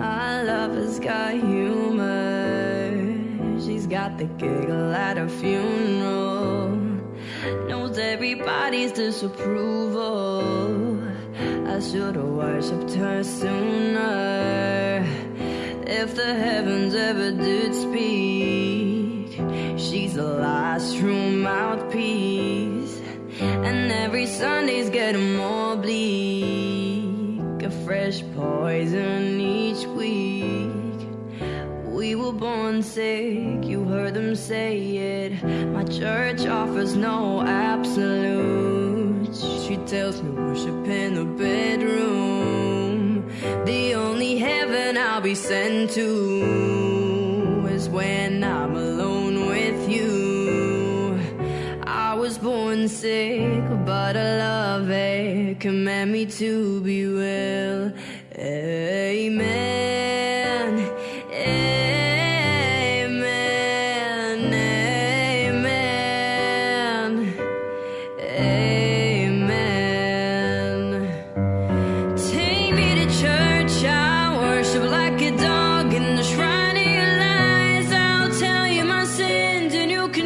My lover's got humor. She's got the giggle at a funeral. Knows everybody's disapproval. I should've worshipped her sooner. If the heavens ever did speak, she's the last true mouthpiece. And every Sunday's getting more bleak. A fresh poison born sick, you heard them say it. My church offers no absolutes. She tells me worship in the bedroom. The only heaven I'll be sent to is when I'm alone with you. I was born sick, but I love it. Command me to be well. Amen.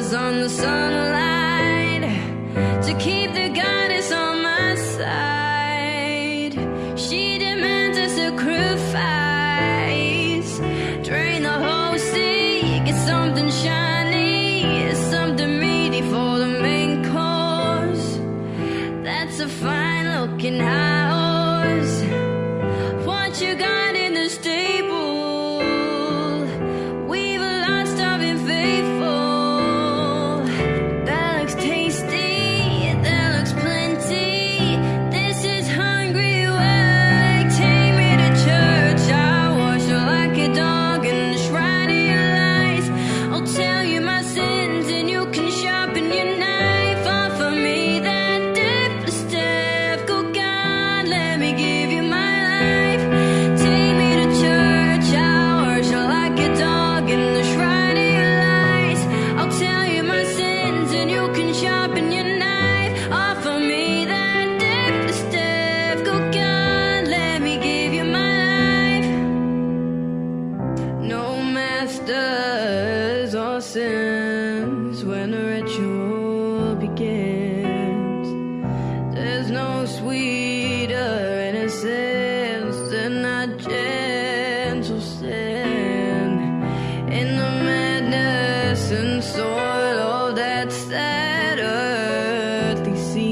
lover's on the sunlight to keep the goddess on my side. She demands a sacrifice. Drain the whole sea, get something shiny, something meaty for the main course. That's a fine looking house. Ritual begins. There's no sweeter innocence than that gentle sin. In the madness and soil of that sad earthly scene.